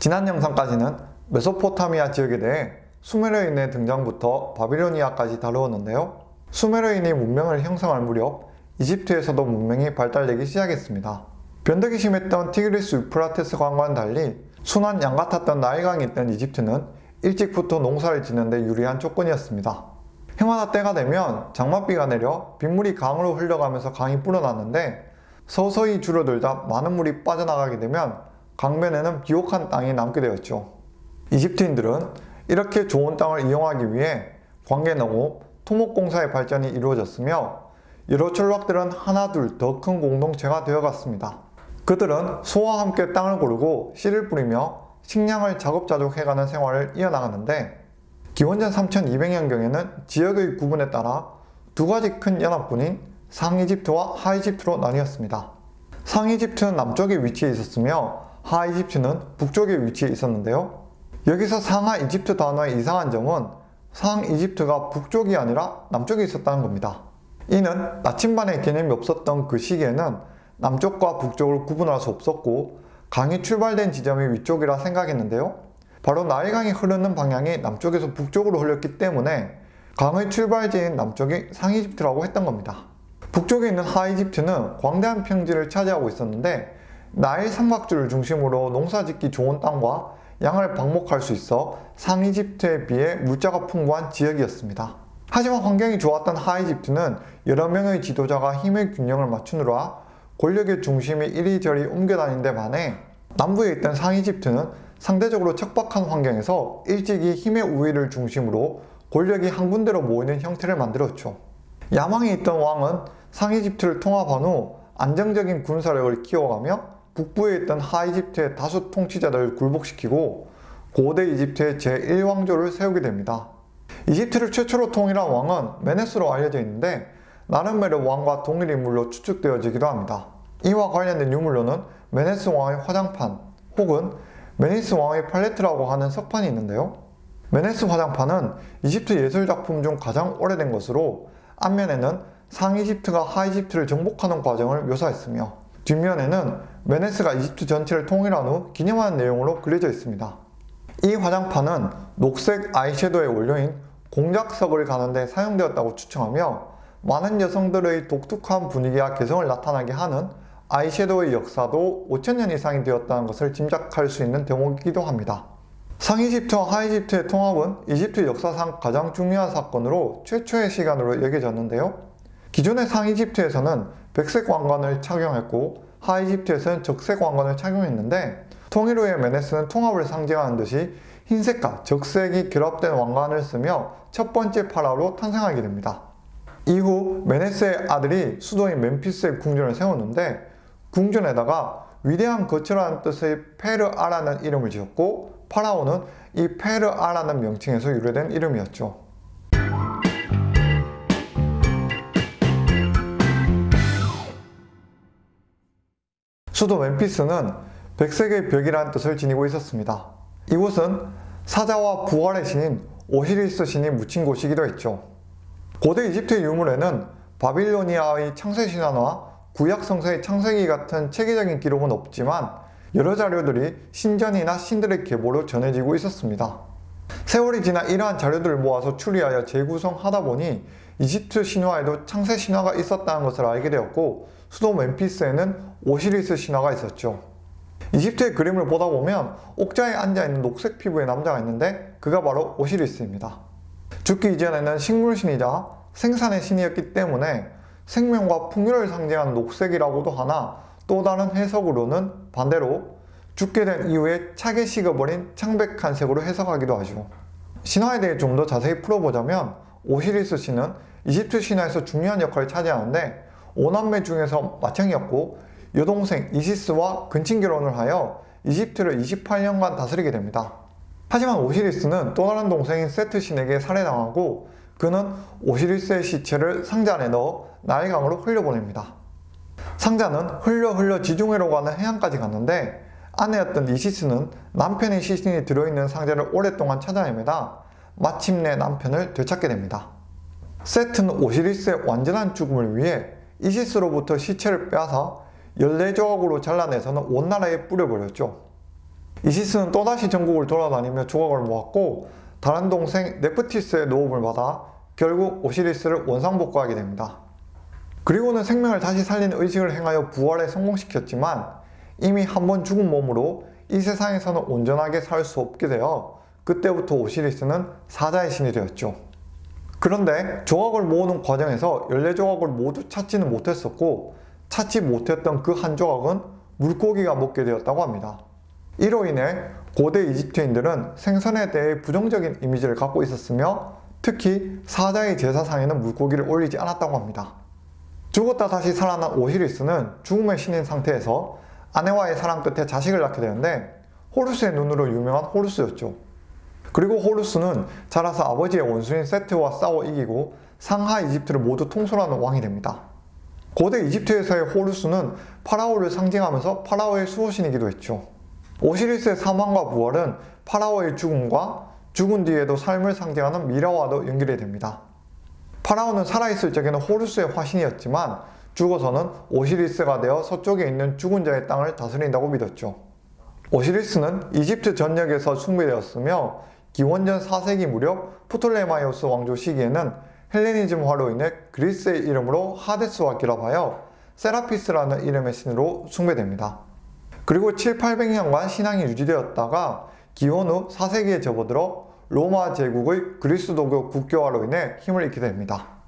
지난 영상까지는 메소포타미아 지역에 대해 수메르인의 등장부터 바빌로니아까지 다루었는데요. 수메르인이 문명을 형성할 무렵 이집트에서도 문명이 발달되기 시작했습니다. 변덕이 심했던 티그리스 유프라테스 강과는 달리 순한 양 같았던 나일강이 있던 이집트는 일찍부터 농사를 짓는데 유리한 조건이었습니다. 해마다 때가 되면 장맛비가 내려 빗물이 강으로 흘러가면서 강이 불어났는데 서서히 줄어들다 많은 물이 빠져나가게 되면 강변에는 비옥한 땅이 남게 되었죠. 이집트인들은 이렇게 좋은 땅을 이용하기 위해 관계농업, 토목공사의 발전이 이루어졌으며 여러 촌락들은 하나둘 더 큰 공동체가 되어갔습니다. 그들은 소와 함께 땅을 고르고 씨를 뿌리며 식량을 자급자족 해가는 생활을 이어나가는데 기원전 3200년경에는 지역의 구분에 따라 두 가지 큰 연합군인 상이집트와 하이집트로 나뉘었습니다. 상이집트는 남쪽에 위치해 있었으며 하이집트는 북쪽에 위치해 있었는데요. 여기서 상하 이집트 단어의 이상한 점은 상이집트가 북쪽이 아니라 남쪽에 있었다는 겁니다. 이는 나침반의 개념이 없었던 그 시기에는 남쪽과 북쪽을 구분할 수 없었고 강이 출발된 지점이 위쪽이라 생각했는데요. 바로 나일강이 흐르는 방향이 남쪽에서 북쪽으로 흘렀기 때문에 강의 출발지인 남쪽이 상이집트라고 했던 겁니다. 북쪽에 있는 하이집트는 광대한 평지를 차지하고 있었는데 나일 삼각주를 중심으로 농사짓기 좋은 땅과 양을 방목할 수 있어 상이집트에 비해 물자가 풍부한 지역이었습니다. 하지만 환경이 좋았던 하이집트는 여러 명의 지도자가 힘의 균형을 맞추느라 권력의 중심이 이리저리 옮겨다닌 데 반해 남부에 있던 상이집트는 상대적으로 척박한 환경에서 일찍이 힘의 우위를 중심으로 권력이 한 군데로 모이는 형태를 만들었죠. 야망이 있던 왕은 상이집트를 통합한 후 안정적인 군사력을 키워가며 북부에 있던 하이집트의 다수 통치자들을 굴복시키고 고대 이집트의 제1왕조를 세우게 됩니다. 이집트를 최초로 통일한 왕은 메네스로 알려져 있는데 나름메르 왕과 동일 인물로 추측되어지기도 합니다. 이와 관련된 유물로는 메네스 왕의 화장판 혹은 메니스 왕의 팔레트라고 하는 석판이 있는데요. 메네스 화장판은 이집트 예술작품 중 가장 오래된 것으로 앞면에는 상이집트가 하이집트를 정복하는 과정을 묘사했으며 뒷면에는 메네스가 이집트 전체를 통일한 후 기념하는 내용으로 그려져 있습니다. 이 화장판은 녹색 아이섀도의 원료인 공작석을 가는데 사용되었다고 추정하며 많은 여성들의 독특한 분위기와 개성을 나타나게 하는 아이섀도우의 역사도 5천년 이상이 되었다는 것을 짐작할 수 있는 대목이기도 합니다. 상이집트와 하이집트의 통합은 이집트 역사상 가장 중요한 사건으로 최초의 시간으로 여겨졌는데요. 기존의 상이집트에서는 백색 왕관을 착용했고 하이집트에서는 적색 왕관을 착용했는데 통일 후의 메네스는 통합을 상징하는 듯이 흰색과 적색이 결합된 왕관을 쓰며 첫 번째 파라로 탄생하게 됩니다. 이후 메네스의 아들이 수도인 멤피스에 궁전을 세웠는데 궁전에다가 위대한 거처라는 뜻의 페르아라는 이름을 지었고 파라오는 이 페르아라는 명칭에서 유래된 이름이었죠. 수도 멤피스는 백색의 벽이라는 뜻을 지니고 있었습니다. 이곳은 사자와 부활의 신인 오시리스 신이 묻힌 곳이기도 했죠. 고대 이집트 유물에는 바빌로니아의 창세 신화와 구약 성서의 창세기 같은 체계적인 기록은 없지만 여러 자료들이 신전이나 신들의 계보로 전해지고 있었습니다. 세월이 지나 이러한 자료들을 모아서 추리하여 재구성하다 보니 이집트 신화에도 창세 신화가 있었다는 것을 알게 되었고 수도 멤피스에는 오시리스 신화가 있었죠. 이집트의 그림을 보다 보면 옥자에 앉아있는 녹색 피부의 남자가 있는데 그가 바로 오시리스입니다. 죽기 이전에는 식물신이자 생산의 신이었기 때문에 생명과 풍요를 상징하는 녹색이라고도 하나 또 다른 해석으로는 반대로 죽게 된 이후에 차게 식어버린 창백한 색으로 해석하기도 하죠. 신화에 대해 좀 더 자세히 풀어보자면 오시리스 신은 이집트 신화에서 중요한 역할을 차지하는데 오남매 중에서 맏형이었고 여동생 이시스와 근친 결혼을 하여 이집트를 28년간 다스리게 됩니다. 하지만 오시리스는 또 다른 동생인 세트 신에게 살해당하고 그는 오시리스의 시체를 상자 안에 넣어 나일강으로 흘려보냅니다. 상자는 흘려 흘려 지중해로 가는 해안까지 갔는데 아내였던 이시스는 남편의 시신이 들어있는 상자를 오랫동안 찾아 헤매다 마침내 남편을 되찾게 됩니다. 세트는 오시리스의 완전한 죽음을 위해 이시스로부터 시체를 빼앗아 14조각으로 잘라내서는 온 나라에 뿌려버렸죠. 이시스는 또다시 전국을 돌아다니며 조각을 모았고 다른 동생 네프티스의 도움을 받아 결국 오시리스를 원상복구하게 됩니다. 그리고는 생명을 다시 살린 의식을 행하여 부활에 성공시켰지만 이미 한 번 죽은 몸으로 이 세상에서는 온전하게 살 수 없게 되어 그때부터 오시리스는 사자의 신이 되었죠. 그런데 조각을 모으는 과정에서 14조각을 모두 찾지는 못했었고 찾지 못했던 그 한 조각은 물고기가 먹게 되었다고 합니다. 이로 인해 고대 이집트인들은 생선에 대해 부정적인 이미지를 갖고 있었으며 특히 사자의 제사상에는 물고기를 올리지 않았다고 합니다. 죽었다 다시 살아난 오시리스는 죽음의 신인 상태에서 아내와의 사랑 끝에 자식을 낳게 되는데 호루스의 눈으로 유명한 호루스였죠. 그리고 호루스는 자라서 아버지의 원수인 세트와 싸워 이기고 상하 이집트를 모두 통솔하는 왕이 됩니다. 고대 이집트에서의 호루스는 파라오를 상징하면서 파라오의 수호신이기도 했죠. 오시리스의 사망과 부활은 파라오의 죽음과 죽은 뒤에도 삶을 상징하는 미라와도 연결이 됩니다. 파라오는 살아있을 적에는 호루스의 화신이었지만 죽어서는 오시리스가 되어 서쪽에 있는 죽은 자의 땅을 다스린다고 믿었죠. 오시리스는 이집트 전역에서 숭배되었으며 기원전 4세기 무렵 프톨레마이오스 왕조 시기에는 헬레니즘화로 인해 그리스의 이름으로 하데스와 결합하여 세라피스라는 이름의 신으로 숭배됩니다. 그리고 7, 800년간 신앙이 유지되었다가 기원 후 4세기에 접어들어 로마 제국의 그리스도교 국교화로 인해 힘을 잃게 됩니다.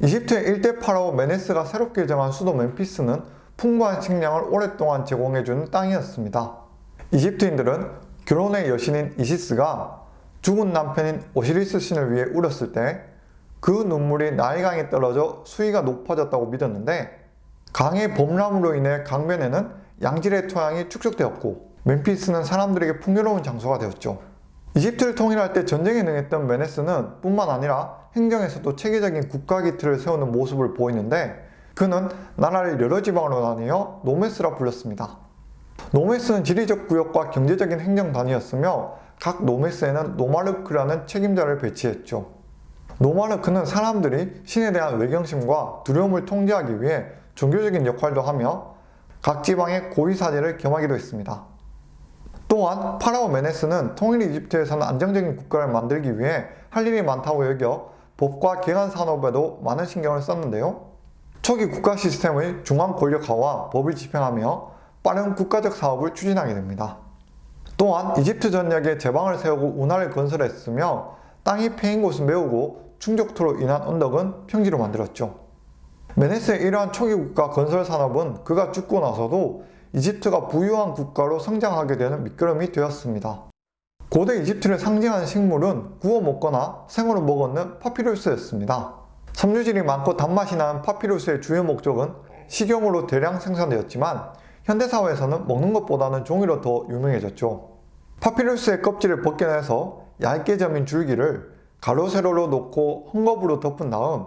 이집트의 일대 파라오 메네스가 새롭게 정한 수도 멤피스는 풍부한 식량을 오랫동안 제공해주는 땅이었습니다. 이집트인들은 결혼의 여신인 이시스가 죽은 남편인 오시리스 신을 위해 울었을 때 그 눈물이 나일강에 떨어져 수위가 높아졌다고 믿었는데 강의 범람으로 인해 강변에는 양질의 토양이 축적되었고 멤피스는 사람들에게 풍요로운 장소가 되었죠. 이집트를 통일할 때 전쟁에 능했던 메네스는 뿐만 아니라 행정에서도 체계적인 국가 기틀을 세우는 모습을 보이는데 그는 나라를 여러 지방으로 나뉘어 노메스라 불렸습니다. 노메스는 지리적 구역과 경제적인 행정 단위였으며 각 노메스에는 노마르크라는 책임자를 배치했죠. 노마르크는 사람들이 신에 대한 외경심과 두려움을 통제하기 위해 종교적인 역할도 하며 각 지방의 고위사제를 겸하기도 했습니다. 또한 파라오 메네스는 통일 이집트에서는 안정적인 국가를 만들기 위해 할 일이 많다고 여겨 법과 개간 산업에도 많은 신경을 썼는데요. 초기 국가 시스템의 중앙 권력화와 법을 집행하며 빠른 국가적 사업을 추진하게 됩니다. 또한 이집트 전역에 제방을 세우고 운하를 건설했으며 땅이 패인 곳을 메우고 충족토로 인한 언덕은 평지로 만들었죠. 메네스의 이러한 초기 국가 건설 산업은 그가 죽고 나서도 이집트가 부유한 국가로 성장하게 되는 미끄럼이 되었습니다. 고대 이집트를 상징하는 식물은 구워 먹거나 생으로 먹었는 파피루스였습니다. 섬유질이 많고 단맛이 나는 파피루스의 주요 목적은 식용으로 대량 생산되었지만 현대사회에서는 먹는 것보다는 종이로 더 유명해졌죠. 파피루스의 껍질을 벗겨내서 얇게 점인 줄기를 가로 세로로 놓고 헝겊으로 덮은 다음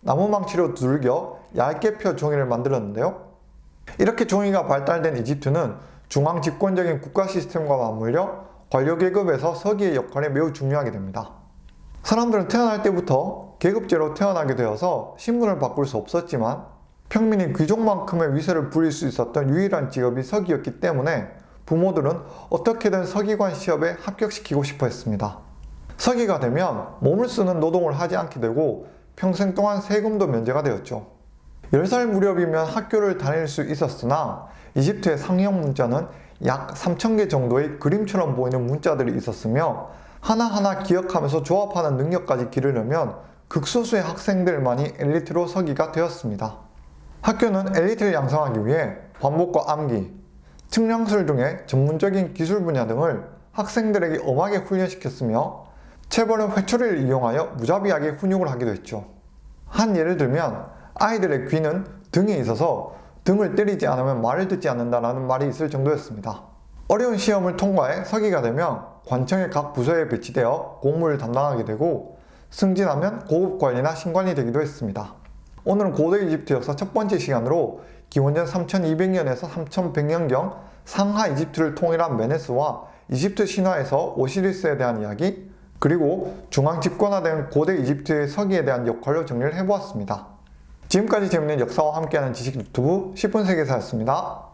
나무망치로 두들겨 얇게 펴 종이를 만들었는데요. 이렇게 종이가 발달된 이집트는 중앙 집권적인 국가 시스템과 맞물려 관료 계급에서 서기의 역할이 매우 중요하게 됩니다. 사람들은 태어날 때부터 계급제로 태어나게 되어서 신분을 바꿀 수 없었지만 평민이 귀족만큼의 위세를 부릴 수 있었던 유일한 직업이 서기였기 때문에 부모들은 어떻게든 서기관 시험에 합격시키고 싶어 했습니다. 서기가 되면 몸을 쓰는 노동을 하지 않게 되고 평생 동안 세금도 면제가 되었죠. 10살 무렵이면 학교를 다닐 수 있었으나 이집트의 상형 문자는 약 3,000개 정도의 그림처럼 보이는 문자들이 있었으며 하나하나 기억하면서 조합하는 능력까지 기르려면 극소수의 학생들만이 엘리트로 서기가 되었습니다. 학교는 엘리트를 양성하기 위해 반복과 암기, 측량술 등의 전문적인 기술 분야 등을 학생들에게 엄하게 훈련시켰으며 체벌은 회초리를 이용하여 무자비하게 훈육을 하기도 했죠. 한 예를 들면 아이들의 귀는 등에 있어서 등을 때리지 않으면 말을 듣지 않는다라는 말이 있을 정도였습니다. 어려운 시험을 통과해 서기가 되면 관청의 각 부서에 배치되어 공무를 담당하게 되고 승진하면 고급 관리나 신관이 되기도 했습니다. 오늘은 고대 이집트 역사 첫 번째 시간으로 기원전 3200년에서 3100년경 상하 이집트를 통일한 메네스와 이집트 신화에서 오시리스에 대한 이야기 그리고 중앙 집권화된 고대 이집트의 서기에 대한 역할로 정리를 해보았습니다. 지금까지 재밌는 역사와 함께하는 지식 유튜브 10분 세계사였습니다.